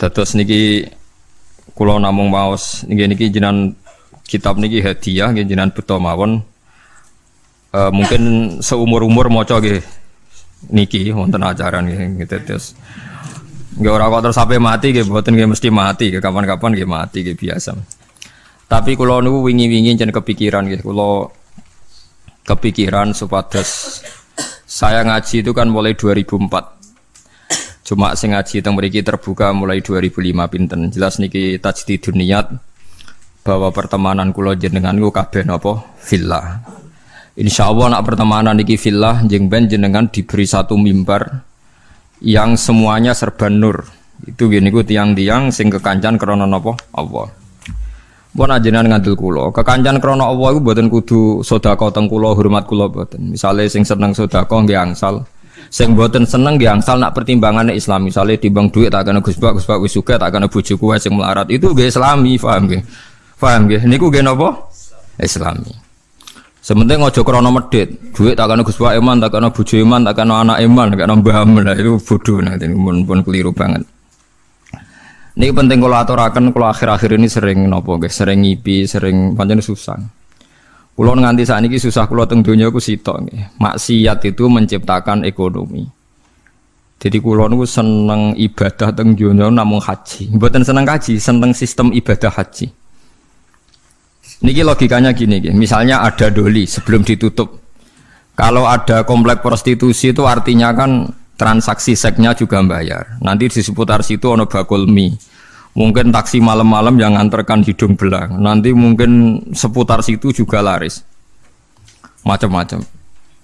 Dados niki kula namung maos niki niki jinan kitab niki hadiah nggih jinan beto mawon. Uh, mungkin seumur-umur maca nggih niki wonten ajaran nggih terus. Nggih ora kok terus sampai mati nggih mboten nggih mesti mati nggih kapan-kapan nggih mati nggih biasa. Tapi kula niku wingi-wingi jen kepikiran nggih kula kepikiran supados saya ngaji itu kan mulai 2004 Cuma sing ngaji teng mriki terbuka mulai 2005 pinten. Jelas niki tajdidun niat bahwa pertemanan kula jenengan ku kabeh napa villa. Insya Allah nak pertemanan niki villa jeng ben jenengan diberi satu mimbar yang semuanya serba nur. Itu gini ku tiang-tiang sing kekancan krono napa Allah. Pun ajenan ngandel kula. Kekancan krono Allah iku mboten kudu sedekah teng kula, hormat kula mboten. Misale sing seneng sedekah nggih angsal. Sing boten seneng nggih angsal nak pertimbangannya Islam. Misalnya timbang duit tak kena Gus Bak, Gus Bak wis tak kena bojoku wae sing melarat. Itu nggih Islami, paham nggih? Paham nggih? Niku nggih napa? Islami. Sementing ojo krono medit. Duit tak kena Gus Bak iman, tak kena bojo iman, tak kena anak iman, tak kena mbah itu bodoh nanti pun pun keliru banget. Ini penting kalau aturakan kalau akhir-akhir ini sering nopo sering ngipi, sering pancen susah. Kulo nganti saat ini susah kulo teng dunia aku sitok. Maksiat itu menciptakan ekonomi. Jadi kulo niku seneng ibadah teng dunia namun haji. Buatan seneng haji, seneng sistem ibadah haji. Niki logikanya gini, gini. misalnya ada doli sebelum ditutup. Kalau ada komplek prostitusi itu artinya kan transaksi seksnya juga bayar. Nanti di seputar situ ono bakul mie Mungkin taksi malam-malam yang nganterkan hidung belang. Nanti mungkin seputar situ juga laris. Macam-macam.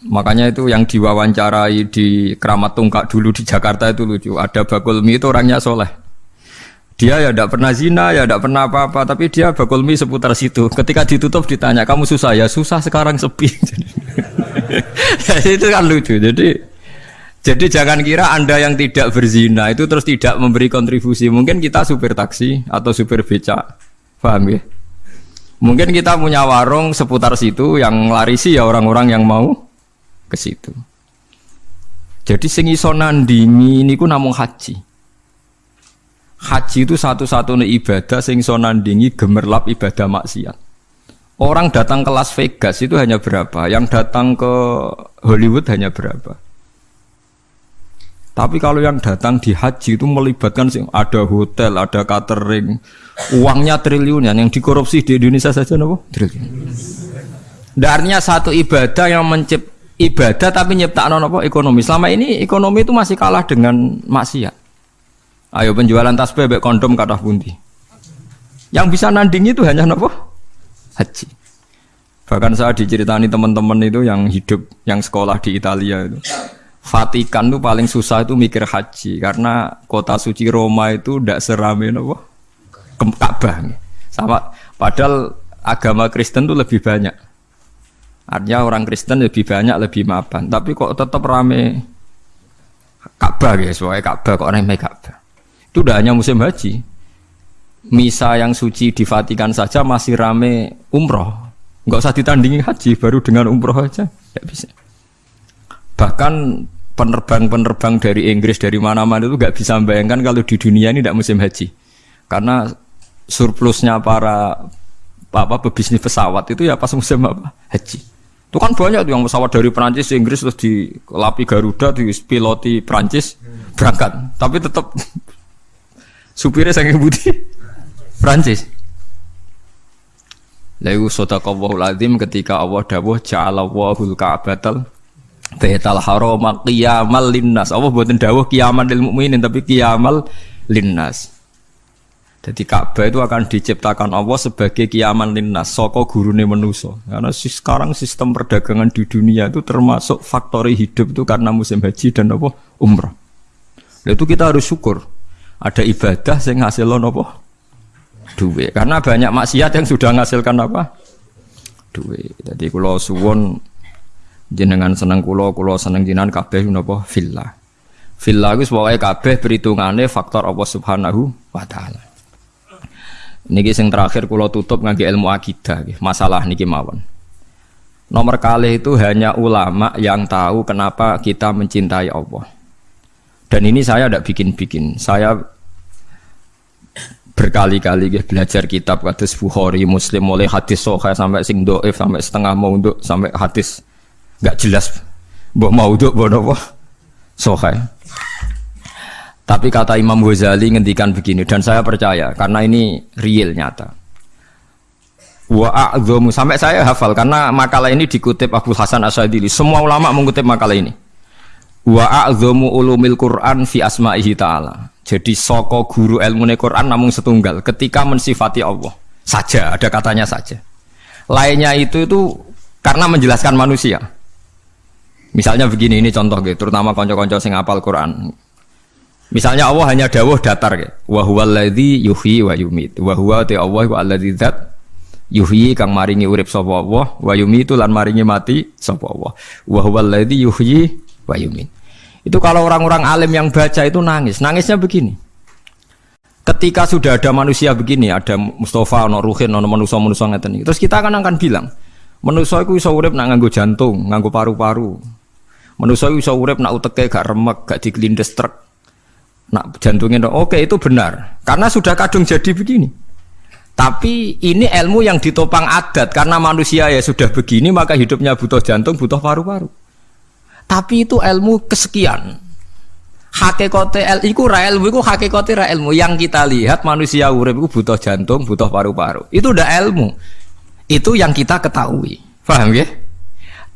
Makanya itu yang diwawancarai di Keramat Tungkak dulu di Jakarta itu lucu. Ada bakul mie itu orangnya soleh. Dia ya tidak pernah zina, ya tidak pernah apa-apa, tapi dia bakul mie seputar situ. Ketika ditutup ditanya, kamu susah ya? Susah sekarang sepi. itu kan lucu. Jadi jadi jangan kira Anda yang tidak berzina itu terus tidak memberi kontribusi. Mungkin kita supir taksi atau supir beca. Paham ya? Mungkin kita punya warung seputar situ yang larisi ya orang-orang yang mau ke situ. Jadi sing iso nandingi niku namung haji. Haji itu satu-satunya ibadah sing iso nandingi gemerlap ibadah maksiat. Orang datang ke Las Vegas itu hanya berapa? Yang datang ke Hollywood hanya berapa? Tapi kalau yang datang di haji itu melibatkan sih ada hotel, ada catering, uangnya triliunan yang dikorupsi di Indonesia saja nopo triliun. Darnya satu ibadah yang mencip ibadah tapi nyiptakan nopo ekonomi. Selama ini ekonomi itu masih kalah dengan maksiat. Ayo penjualan tas bebek kondom kata bunti. Yang bisa nanding itu hanya nopo haji. Bahkan saya diceritani teman-teman itu yang hidup, yang sekolah di Italia itu Vatikan tuh paling susah itu mikir haji karena kota suci Roma itu tidak serame apa Ka'bah. Sama padahal agama Kristen tuh lebih banyak. Artinya orang Kristen lebih banyak, lebih mapan. Tapi kok tetap rame Ka'bah ya, soalnya Ka'bah kok rame Ka'bah. Itu udah hanya musim haji. Misa yang suci di Vatikan saja masih rame umroh. Nggak usah ditandingi haji, baru dengan umroh aja. Tidak bisa. Bahkan penerbang-penerbang dari Inggris dari mana-mana itu nggak bisa membayangkan kalau di dunia ini tidak musim haji. Karena surplusnya para apa pebisnis pesawat itu ya pas musim apa? Haji. Itu kan banyak tuh yang pesawat dari Prancis Inggris terus di lapi Garuda di piloti Prancis berangkat. Tapi tetap supirnya sangat budi. Prancis Lalu sodakallahul azim ketika Allah dawuh ja'alallahul ka'batal Baital haram qiyamal linnas. Allah buatin dawuh kiamal lil mukminin tapi kiamal linnas. Jadi Ka'bah itu akan diciptakan Allah sebagai kiaman linnas, soko gurune menuso. Karena sekarang sistem perdagangan di dunia itu termasuk faktori hidup itu karena musim haji dan apa umrah. Itu kita harus syukur. Ada ibadah yang ngasilkan apa? Duit. Karena banyak maksiat yang sudah menghasilkan apa? Duit. Jadi kalau suwon jenengan seneng kulo kulo seneng jenengan kabeh napa villa. Villa iku pokoke kabeh perhitungane faktor Allah Subhanahu wa taala. Niki sing terakhir kulo tutup ngangge ilmu akidah masalah niki mawon. Nomor kali itu hanya ulama yang tahu kenapa kita mencintai Allah. Dan ini saya tidak bikin-bikin. Saya berkali-kali belajar kitab hadis Bukhari, Muslim mulai hadis sahih sampai sing doif sampai setengah mau untuk sampai hadis nggak jelas mau untuk mbok apa sahih. Tapi kata Imam Ghazali ngendikan begini dan saya percaya karena ini real nyata. Wa sampai saya hafal karena makalah ini dikutip Abu Hasan Asyadili. Semua ulama mengutip makalah ini. Wa ulumil Quran fi asma'ihi ta'ala. Jadi soko guru ilmu Quran namun setunggal ketika mensifati Allah saja ada katanya saja. Lainnya itu itu karena menjelaskan manusia. Misalnya begini ini contoh gitu, terutama konco-konco sing apal Quran. Misalnya Allah hanya dawuh datar gitu. Wa huwallazi yuhyi wa yumit. Wa huwa ta Allah wa allazi zat yuhyi kang maringi urip sapa Allah wa yumitu lan maringi mati sapa Allah. Wa huwallazi yuhyi wa yumit. Itu kalau orang-orang alim yang baca itu nangis. Nangisnya begini. Ketika sudah ada manusia begini, ada Mustafa, ono Ruhin, ono manusia manusia ngeten Terus kita akan akan bilang, manusia itu bisa urip nak nganggo jantung, nganggo paru-paru. Manusia bisa urip nak uteke gak remek, gak digelindes truk. Nak jantungnya oke itu benar. Karena sudah kadung jadi begini. Tapi ini ilmu yang ditopang adat karena manusia ya sudah begini maka hidupnya butuh jantung, butuh paru-paru. Tapi itu ilmu kesekian. Hakikote el iku ra ilmu iku hakikote ra ilmu. Yang kita lihat manusia urip iku butuh jantung, butuh paru-paru. Itu udah ilmu. Itu yang kita ketahui. Paham ya?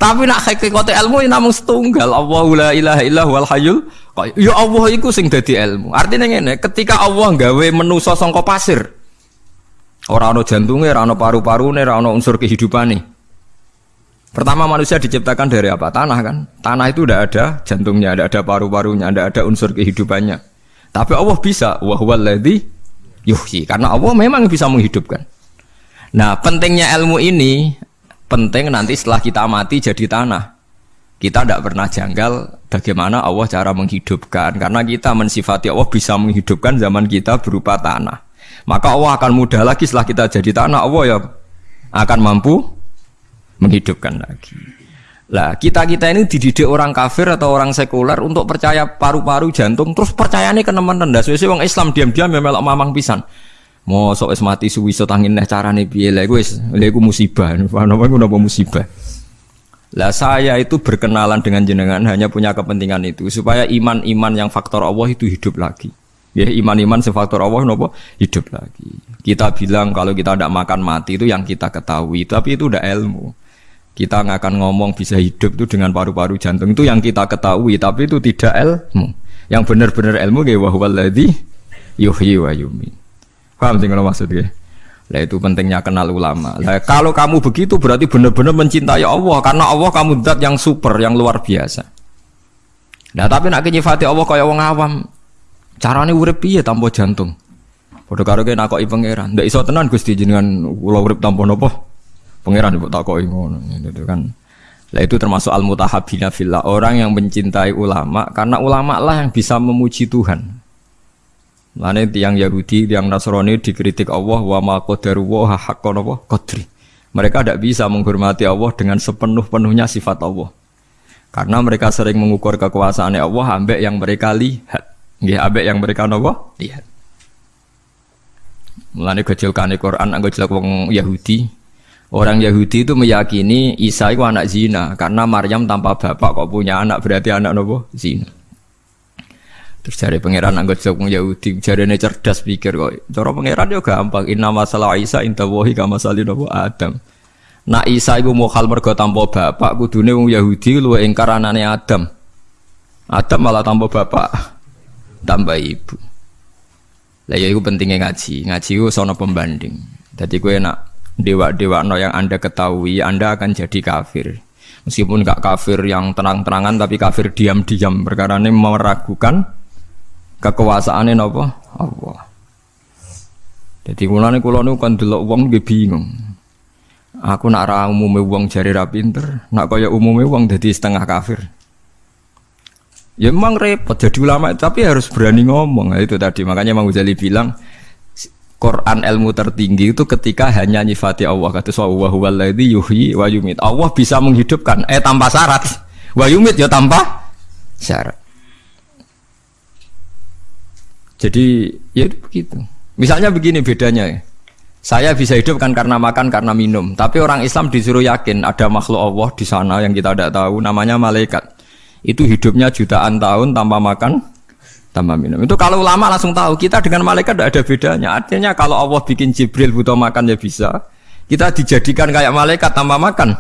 Tapi nak hakikote ilmu ini namun setunggal. Allahu la ilaha illa huwal hayyul Ya Allah iku sing dadi ilmu. Artinya ngene, ketika Allah gawe menusa sangka pasir. Ora ana jantunge, ora ana paru-parune, ora ana unsur kehidupane. Pertama manusia diciptakan dari apa? Tanah kan. Tanah itu udah ada jantungnya, ada ada paru-parunya, ada ada unsur kehidupannya. Tapi Allah bisa wahwaladhi yuhyi karena Allah memang bisa menghidupkan. Nah, pentingnya ilmu ini penting nanti setelah kita mati jadi tanah. Kita tidak pernah janggal bagaimana Allah cara menghidupkan karena kita mensifati Allah bisa menghidupkan zaman kita berupa tanah. Maka Allah akan mudah lagi setelah kita jadi tanah Allah ya akan mampu menghidupkan lagi. Lah kita kita ini dididik orang kafir atau orang sekuler untuk percaya paru-paru jantung terus percayanya ke teman rendah. Sesuai orang Islam diam-diam memang mamang pisan. Mau es mati suwi so tangin neh carane piye lah gue lha musibah. Apa iku napa musibah? Lah saya itu berkenalan dengan jenengan hanya punya kepentingan itu supaya iman-iman yang faktor Allah itu hidup lagi. Ya iman-iman sefaktor Allah nopo hidup lagi. Kita bilang kalau kita tidak makan mati itu yang kita ketahui, tapi itu udah ilmu. Kita nggak akan ngomong bisa hidup itu dengan paru-paru jantung itu yang kita ketahui, tapi itu tidak ilmu. Yang benar-benar ilmu kayak wahwaladhi yuhyi wa yumi. Paham sih kalau maksudnya? Lah itu pentingnya kenal ulama. Lah kalau kamu begitu berarti benar-benar mencintai Allah karena Allah kamu zat yang super, yang luar biasa. Nah tapi nak nyifati Allah kaya wong awam. Carane urip piye tanpa jantung? Padha karo kene nakoki pangeran. Ndak iso tenan Gusti jenengan kula urip tanpa napa? Pangeran ibu takoki ngono itu kan. Lah itu termasuk al mutahabina fillah, orang yang mencintai ulama karena ulama lah yang bisa memuji Tuhan. Lane tiang Yahudi, tiang Nasrani dikritik Allah wa ma qadaru wa haqqan apa qadri. Mereka tidak bisa menghormati Allah dengan sepenuh-penuhnya sifat Allah. Karena mereka sering mengukur kekuasaan Allah ambek yang mereka lihat. Nggih, ambek yang mereka nopo lihat. Mulane kecilkane Quran anggo jelek wong Yahudi, Orang Yahudi itu meyakini Isa itu anak zina karena Maryam tanpa bapak kok punya anak berarti anak nopo zina. Terus cari pangeran anggota jawab Yahudi cari cerdas pikir kok. Cara pangeran juga gampang. Inna masalah Isa inta wahi kama salin nopo Adam. Nak Isa itu mau hal mergo tanpa bapak kudune wong Yahudi lu ingkar anane Adam. Adam malah tanpa bapak tambah ibu. Lah ya itu pentingnya ngaji. Ngaji itu sono pembanding. Jadi gue nak dewa-dewa no yang anda ketahui anda akan jadi kafir meskipun nggak kafir yang tenang-tenangan tapi kafir diam-diam perkara ini meragukan kekuasaannya nopo Allah. Jadi kulane kulo nu kan dulu uang gue bingung. Aku nak ra umume uang jari ra pinter nak kaya umume uang jadi setengah kafir. Ya memang repot jadi ulama tapi harus berani ngomong. Nah, itu tadi. Makanya Mang Ghazali bilang Quran ilmu tertinggi itu ketika hanya nyifati Allah. Kata wa huwallazi yuhyi wa yumit. Allah bisa menghidupkan eh tanpa syarat. Wa yumit ya tanpa syarat. Jadi ya itu begitu. Misalnya begini bedanya ya. Saya bisa hidup kan karena makan, karena minum. Tapi orang Islam disuruh yakin ada makhluk Allah di sana yang kita tidak tahu, namanya malaikat. Itu hidupnya jutaan tahun tanpa makan, tanpa minum. Itu kalau ulama langsung tahu kita dengan malaikat tidak ada bedanya. Artinya kalau Allah bikin Jibril butuh makan ya bisa. Kita dijadikan kayak malaikat tanpa makan,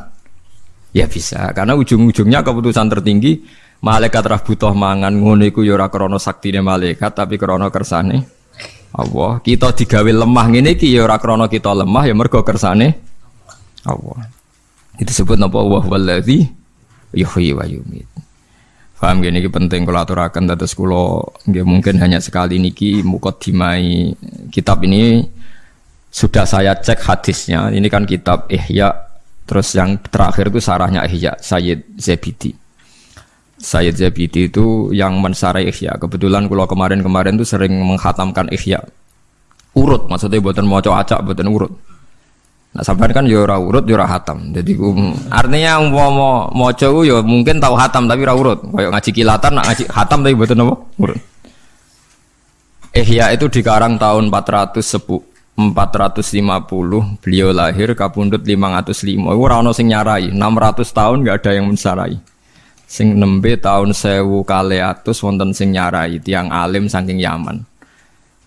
ya bisa. Karena ujung-ujungnya keputusan tertinggi malaikat rah butuh mangan ngono iku ya ora krana saktine malaikat tapi krana kersane Allah. Kita digawe lemah ngene iki ya ora krana kita lemah ya mergo kersane Allah. Itu disebut napa wa wallazi yuhyi wa yumit. Paham gini ini penting kalau aturakan dados nggih mungkin hanya sekali niki dimai kitab ini sudah saya cek hadisnya. Ini kan kitab Ihya terus yang terakhir itu sarahnya Ihya Sayyid Zabidi. Sayyid Zabidi itu yang mensarai Ihya. Kebetulan kalau kemarin-kemarin itu sering menghatamkan Ihya. Urut, maksudnya buatan mau acak, buatan urut. Nah sampai kan yura ya urut yura ya hatam. Jadi um, artinya mau mau mau coba ya mungkin tahu hatam tapi ora urut. Kayak ngaji kilatan, nak ngaji hatam tapi buatan apa? Urut. Ihya itu dikarang tahun 410 450 beliau lahir kapundut 505 ora ono sing nyarai 600 tahun nggak ada yang mensarai sing nembe tahun sewu kali atus wonten sing nyarai tiang alim saking Yaman.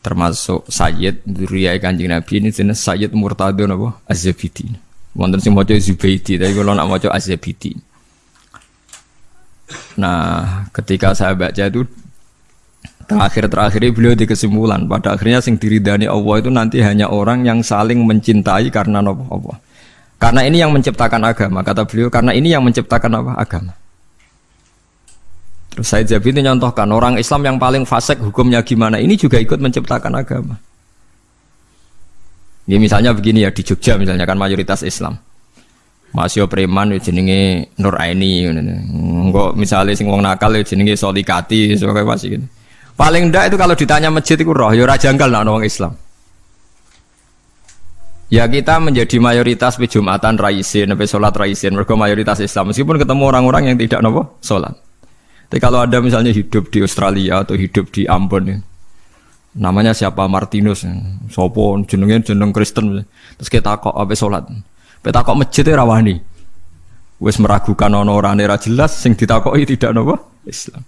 Termasuk Sayyid Duriyai Kanjeng Nabi. Ini jenis Sayyid Murtado napa? Azabidi wonten sing maca Zubaidi tapi kalau nak maca Azabidi nah ketika saya baca itu terakhir-terakhir beliau di kesimpulan pada akhirnya sing diridani Allah itu nanti hanya orang yang saling mencintai karena apa Allah. Karena ini yang menciptakan agama kata beliau. Karena ini yang menciptakan apa? Agama Terus Said itu nyontohkan orang Islam yang paling fasik hukumnya gimana. Ini juga ikut menciptakan agama. Ini misalnya begini ya di Jogja misalnya kan mayoritas Islam. Masih preman ya jenenge Nur Aini Enggak misalnya sing wong nakal ya jenenge Solikati sebagai masih gitu. Paling ndak itu kalau ditanya masjid itu roh ya rajanggal nak orang Islam. Ya kita menjadi mayoritas di Jumatan raisin, sampai sholat raisin, mereka mayoritas Islam. Meskipun ketemu orang-orang yang tidak nopo sholat. Tapi kalau ada misalnya hidup di Australia atau hidup di Ambon ya, namanya siapa Martinus, ya. sopo jenengnya jeneng Kristen, terus kita kok apa sholat, kita kok masjid rawani, wes meragukan ono orang era jelas, sing ditakoi tidak nopo Islam.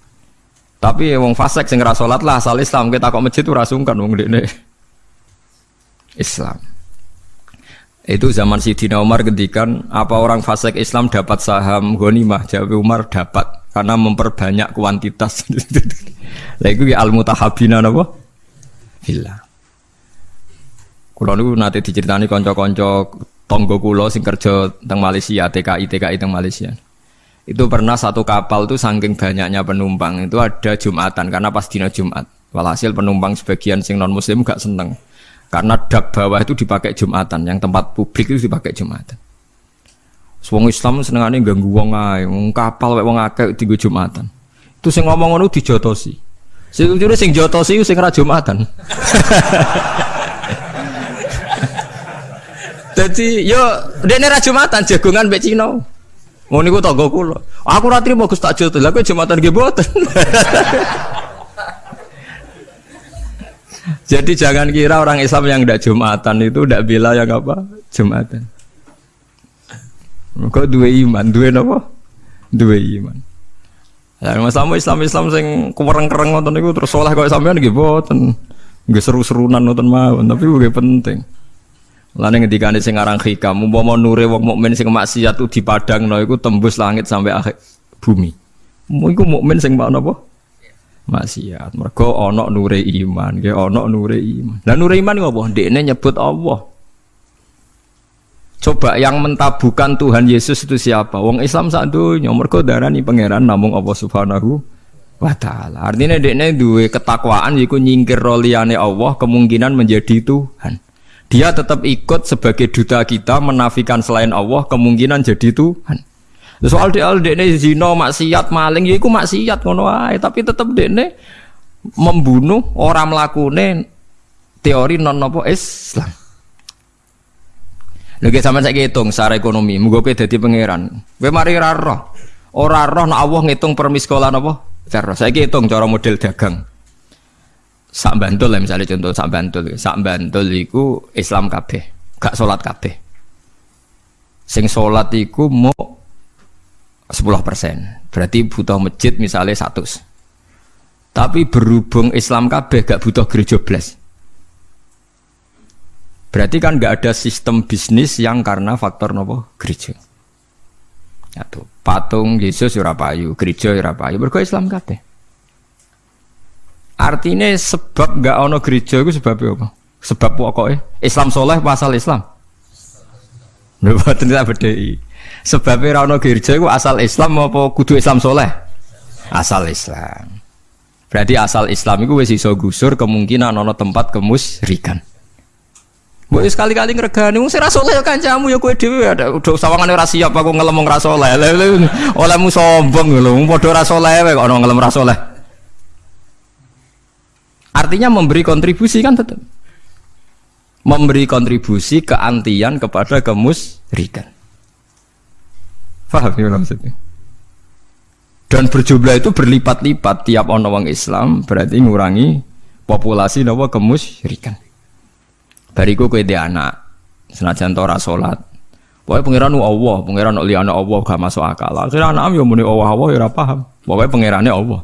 Tapi wong fasik sing sholat lah asal Islam kita kok masjid itu rasungkan wong ini Islam. Itu zaman Sidina Umar kedikan apa orang fasik Islam dapat saham ghanimah? Jawab Umar dapat karena memperbanyak kuantitas. Lah iku al mutahabina napa? Villa. Kulo niku nate diceritani kanca-kanca tonggo kulo sing kerja teng Malaysia, TKI TKI teng Malaysia. Itu pernah satu kapal tuh saking banyaknya penumpang itu ada Jumatan karena pas dina Jumat. Walhasil penumpang sebagian sing non muslim gak seneng karena dak bawah itu dipakai Jumatan, yang tempat publik itu dipakai Jumatan. Wong Islam senengane ganggu wong ae, wong kapal wek wong akeh dienggo Jumatan. Itu sing ngomong ngono dijotosi. Sing ujure sing jotosi sing ra Jumatan. Dadi yo dene ra Jumatan jagongan mbek Cina. Ngono niku tangga kula. Aku ra trimo Gus tak jotos. Lah kowe Jumatan nggih mboten. Jadi jangan kira orang Islam yang tidak Jumatan itu tidak bila yang apa? Jumatan. Kok dua iman, dua apa? Dua iman. Ya masalah Islam Islam sing kuwereng-kereng ngoten niku terus saleh kok sampean nggih boten. Nggih seru-serunan ngoten mawon, tapi nggih penting. Lane ngendikane sing aran hikam, umpama nure wong mukmin sing maksiat di dipadangno iku tembus langit sampai akhir bumi. Mu iku mukmin sing apa? maksiat. Mergo ana nure iman, nggih ana nure iman. Lah nure iman ngopo? Ndekne nyebut Allah. Coba yang mentabukan Tuhan Yesus itu siapa? Wong Islam sak donya mergo darani pangeran namung Allah Subhanahu wa taala. Artinya dekne duwe ketakwaan yiku nyingkir roliane Allah kemungkinan menjadi Tuhan. Dia tetap ikut sebagai duta kita menafikan selain Allah kemungkinan jadi Tuhan. Soal dia dekne zina maksiat maling ya iku maksiat ngono tapi tetep dekne membunuh orang melakukan teori non nopo Islam. Lagi sama saya hitung secara ekonomi, mugo kowe dadi pangeran. Kowe mari ora roh. Ora roh nek Allah ngitung per miskola napa? Cara saya hitung cara model dagang. sak bantul lah misalnya contoh sak bantul sak bantul iku Islam kabeh gak sholat kabeh sing sholat iku mau 10% berarti butuh masjid misalnya satu tapi berhubung Islam kabeh gak butuh gereja blas berarti kan gak ada sistem bisnis yang karena faktor nopo gereja tuh patung Yesus ora payu gereja ora payu berko Islam kabeh Artinya sebab nggak ono gereja itu sebab apa? Sebab pokoknya Islam soleh pasal Islam. Mboten tidak. Sebab ono gereja itu asal Islam apa kudu Islam soleh? Asal Islam. Berarti asal Islam itu wis iso gusur kemungkinan ono tempat kemusrikan. Bu sekali-kali ngregani wong sira ya kancamu ya kowe dhewe ada udah sawangane ora siap aku ngelem ora saleh. Olehmu sombong lho, padha ora saleh kok ono ngelem ora saleh. Artinya memberi kontribusi kan tetap. Memberi kontribusi keantian kepada kemusrikan. Faham ya maksudnya? Dan berjumlah itu berlipat-lipat tiap wong Islam berarti ngurangi populasi nawa kemusyrikan. Bariku kowe dia anak senajan tora salat. Pokoknya pangeran Allah, pangeran liyane Allah gak masuk akal. Akhirnya anak yo muni Allah Allah ya ora paham. Pokoknya pangerane Allah.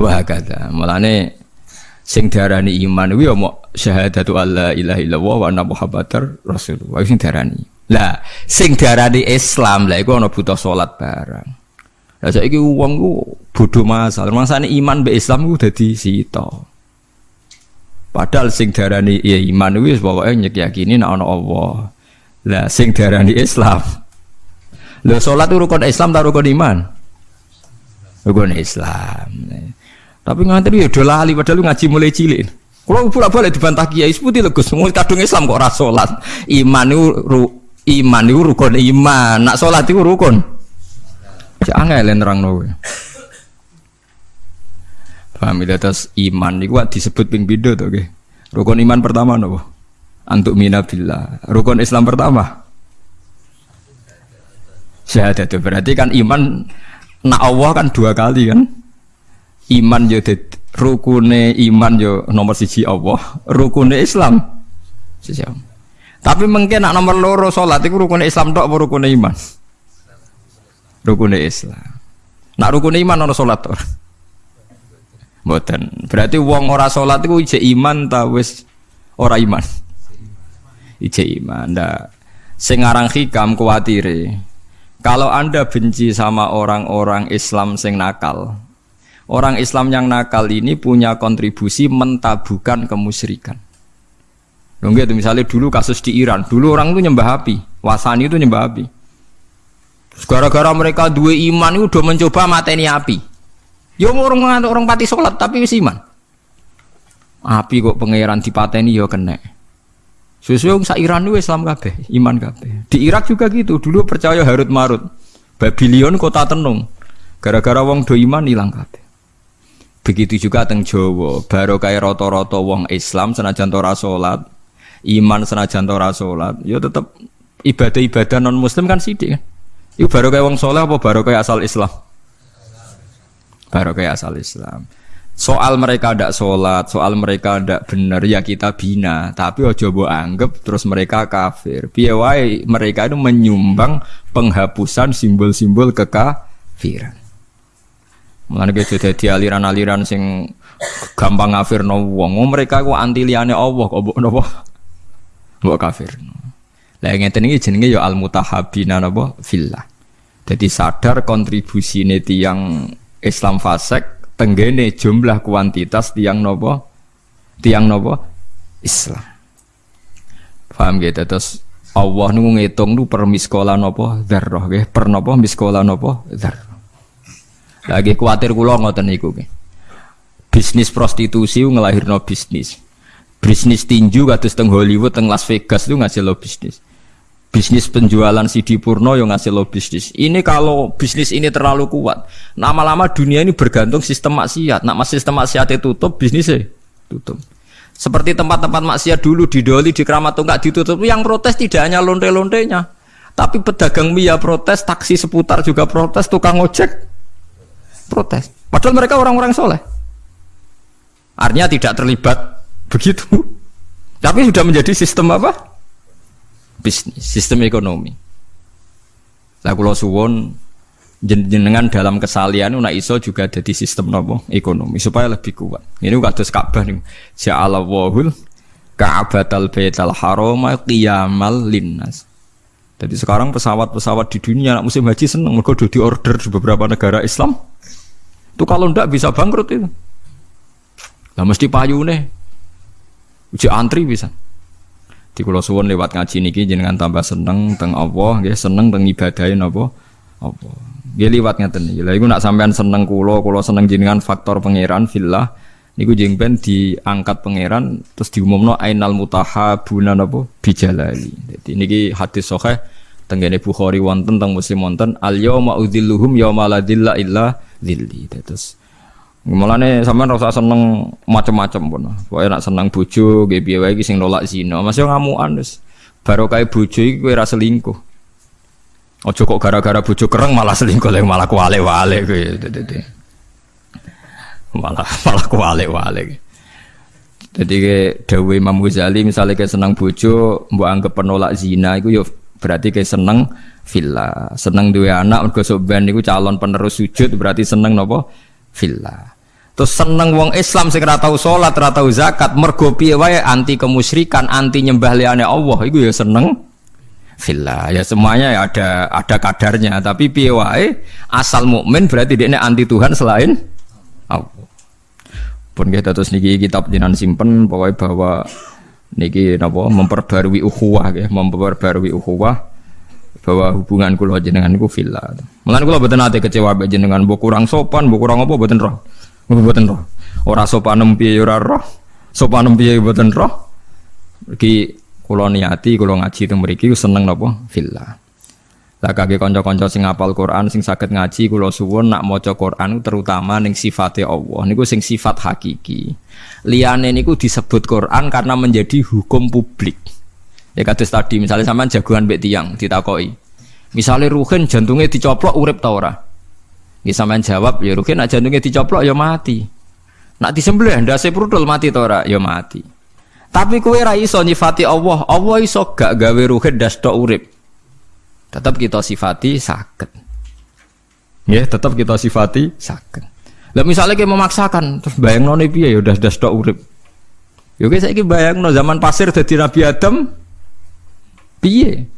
Wah kata, mulane sing darani iman kuwi ya mau syahadatu alla ilaha illallah wa anna muhammadar rasulullah sing darani. Lah, sing darani Islam lah iku ana butuh salat barang. Lah saiki wong ku bodho masal, mangsane iman be Islam ku dadi sita. Padahal sing darani ya iman kuwi pokoke nyekyakini nek ana Allah. Lah sing darani Islam. Lah salat rukun Islam ta rukun iman? Rukun Islam. Tapi ngantri ya udah lali padahal ngaji mulai cilik. Kalau pura balik dibantah kiai seperti legus semua kadung Islam kok rasolat. Iman itu ru, iman itu rukun iman. Nak solat itu rukun. Jangan lain terang nawe. Paham itu atas iman itu disebut ping bido okay? Rukun iman pertama nopo. Antuk minabillah. Rukun Islam pertama. Syahadat itu berarti kan iman nak Allah kan dua kali kan iman yo rukune iman yo nomor siji Allah, rukune Islam siji Tapi mungkin nak nomor loro salat iku rukune Islam tok apa rukune iman? Rukune Islam. Nak rukune iman ono salat? Mboten. Berarti wong ora salat iku ije iman ta wis ora iman? Ije iman. Ndak sing aran hikam kuwatire. Kalau Anda benci sama orang-orang Islam sing nakal, Orang Islam yang nakal ini punya kontribusi mentabukan kemusyrikan. Dong gitu misalnya dulu kasus di Iran, dulu orang itu nyembah api, wasani itu nyembah api. Gara-gara mereka dua iman itu udah mencoba mateni api. Ya orang orang, pati sholat tapi wis iman. Api kok pangeran dipateni ya kena. Sesuai sa Iran itu Islam kabeh, iman kabeh. Di Irak juga gitu, dulu percaya Harut Marut. Babylon kota tenung. Gara-gara wong do iman hilang kabeh. Begitu juga teng Jawa, baru kayak roto-roto wong Islam senajan ora salat, iman senajan ora salat, ya tetep ibadah-ibadah non muslim kan sidik kan. Iku baru kayak wong soleh apa baru kayak asal Islam? Baru asal Islam. Soal mereka ada sholat, soal mereka ada benar ya kita bina. Tapi ojo bo anggap terus mereka kafir. Piawai mereka itu menyumbang penghapusan simbol-simbol kekafiran. Mulane ge dadi aliran-aliran sing gampang ngafirno wong. Oh, mereka ku anti liyane Allah kok mbok napa? Mbok kafirno. Lah ngeten iki jenenge ya al mutahabina napa fillah. Jadi sadar kontribusi tiang Islam fasek tenggene jumlah kuantitas tiang nopo tiang nopo Islam. Paham gitu terus Allah nunggu ngitung nu per miskola nopo darroh, per nopo miskola nopo darroh. Lagi khawatir kula ngoten niku Bisnis prostitusi ngelahirno bisnis. Bisnis tinju kados teng Hollywood, teng Las Vegas itu ngasih lo bisnis. Bisnis penjualan CD Purno yang ngasih lo bisnis. Ini kalau bisnis ini terlalu kuat, lama-lama dunia ini bergantung sistem maksiat. Nak sistem maksiat itu tutup, bisnisnya tutup. Seperti tempat-tempat maksiat dulu di Doli, di Keramat Tunggak ditutup. Yang protes tidak hanya lonte-lontenya, tapi pedagang mie protes, taksi seputar juga protes, tukang ojek protes. Padahal mereka orang-orang soleh. Artinya tidak terlibat begitu. Tapi sudah menjadi sistem apa? Bisnis, sistem ekonomi. Lah kula suwon jenengan dalam kesalian nak iso juga jadi sistem nopo ekonomi supaya lebih kuat. Ini kados Ka'bah nih. Ja'alallahul Ka'batal Baital Harama qiyamal linnas. Jadi sekarang pesawat-pesawat di dunia nak musim haji seneng mereka di order di beberapa negara Islam. Itu kalau ndak bisa bangkrut itu. Lah mesti payu nih. Uji antri bisa. Di Kulo Suwon lewat ngaji niki jenengan tambah seneng teng Allah, nggih seneng teng ibadahin apa? Apa? Nggih liwat ngeten iki. Lah iku nak sampean seneng kulo, kulo seneng jenengan faktor pangeran fillah niku jengben diangkat pangeran terus diumumno ainal mutahabuna napa bijalali. Jadi niki hadis sahih tenggene Bukhari wonten teng Muslim wonten al yauma udzilluhum yauma la dzilla illa dzilli. Terus Mulane sampean rasa seneng macam-macam pun. Pokoke nak seneng bojo nggih wae iki nolak zina. Masih ngamukan wis. Baru kae bojo iki kowe ra selingkuh. Ojo kok gara-gara bojo kereng malah selingkuh lek malah kuale-wale kowe malah malah kualik-walik. Jadi ke Dewi Imam Ghazali misalnya ke senang bojo, mbok anggap penolak zina, itu yo berarti ke seneng villa, seneng dua anak, mergo soban itu calon penerus sujud berarti seneng nopo villa. Terus seneng wong Islam sing ora tau salat, ora zakat, mergo piye wae anti kemusyrikan, anti nyembah liyane Allah, iku ya seneng. Villa. Ya semuanya ya ada ada kadarnya, tapi piye wae? Asal mukmin berarti dia anti Tuhan selain Allah. Pun kita terus niki kitab jinan simpen pokoknya bahwa niki napa? Memperbarui ukhuwah ya memperbarui ukhuwah bahwa hubungan kula jenengan niku villa. Mulane kula boten nate kecewa mbek jenengan mbok kurang sopan, mbok kurang apa boten roh. Boten roh. Ora sopan piye ora roh. Sopan piye boten roh. Iki kula niati kula ngaji teng mriki seneng napa villa. Lah kage kanca-kanca sing apal Quran sing saged ngaji kula suwun nak maca Quran terutama ning sifate Allah niku sing sifat hakiki. Liyane niku disebut Quran karena menjadi hukum publik. Ya kados tadi misalnya sampean jagoan mbek tiyang ditakoki. Misalnya Ruhin jantungnya dicoplok urip ta ora? Ya jawab ya Ruhin nak jantungnya dicoplok ya mati. Nak disembelih ndase prudul mati ta ora? Ya mati. Tapi kowe ra iso nyifati Allah, Allah iso gak gawe Ruhin das tok urip tetap kita sifati sakit ya tetap kita sifati sakit lah misalnya kita memaksakan terus bayang noni piye ya udah udah stok urip ya saya ini bayang no zaman pasir jadi Nabi Adam piye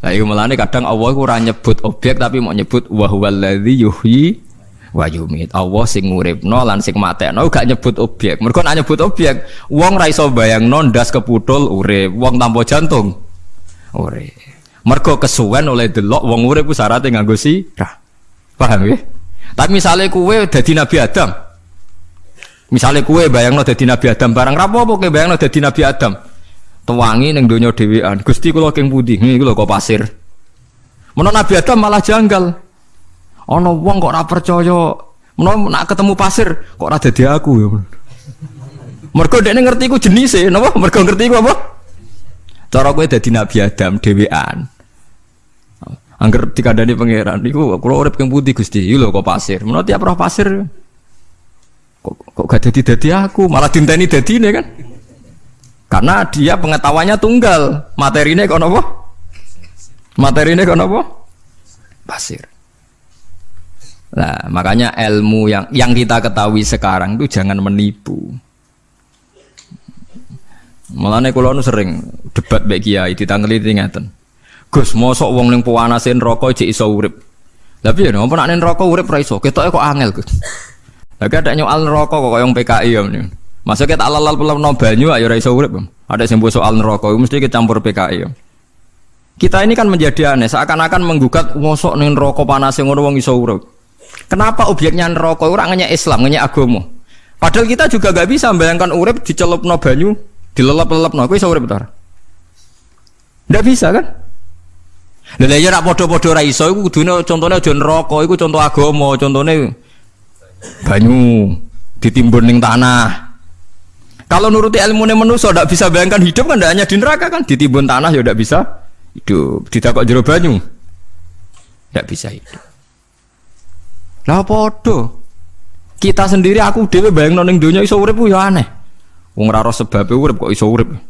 Lah iku melane kadang Allah iku ora nyebut objek tapi mau nyebut wa huwallazi yuhyi wa yumit. Allah sing nguripno lan sing matekno gak nyebut objek. Mergo nek nyebut objek, wong ra iso bayangno ndas keputul urip, wong tanpa jantung urip. Mergo kesuwen oleh delok wong urip ku syaratnya nganggo sirah. Paham ya? Tapi misalnya kue dadi Nabi Adam. Misalnya kue bayangno dadi Nabi Adam barang rapopo kowe bayangno dadi Nabi Adam. Tuwangi ning donya dhewean. Gusti kula king pundi? Nggih kula kok pasir. Menawa Nabi Adam malah janggal. Ana wong kok ora percaya. Menawa nak ketemu pasir kok ora dadi aku ya. Mergo dekne ngerti ku jenise, napa? Mergo ngerti ku apa? Cara kowe dadi Nabi Adam dhewean. Angger dikandani pangeran niku kula urip king putih Gusti. Iki lho kok pasir. Menawa tiap roh pasir kok kok gak dadi-dadi aku, malah dinteni dadine kan. Karena dia pengetahuannya tunggal, materinya kok apa? Materinya kok apa? Pasir. Nah, makanya ilmu yang yang kita ketahui sekarang itu jangan menipu. Mulane kula nu sering debat mbek kiai ditangeli ngeten. Gus, mosok wong ning pawanase neraka jek iso urip. Lah piye napa nek neraka urip ra iso? Ketoke kok angel, Gus. Lah ada nyoal neraka kok koyo PKI ya Masa kita alal no banyu ayo ra iso urip. Ada sing soal neraka mesti kecampur PKI ya. Kita ini kan menjadi aneh, seakan-akan menggugat mosok ning neraka panas ngono wong iso urip. Kenapa objeknya neraka ora ngenyek Islam, ngenyek agama? Padahal kita juga gak bisa membayangkan urip dicelupno banyu dilelep-lelep no, iso urip ta? Ndak bisa kan? Lha ya rak padha-padha ra iso iku kudune contone aja neraka, iku contoh agama, contone banyu ditimbun ning tanah. Kalau nuruti ilmu manusia ndak bisa bayangkan hidup kan ndak hanya di neraka kan ditimbun tanah ya ndak bisa hidup. Ditakok jero banyu. Ndak bisa hidup. Lah padha. Kita sendiri aku dhewe bayangno ning donya iso urip ya aneh. Wong ora ora sebabe urip kok urip.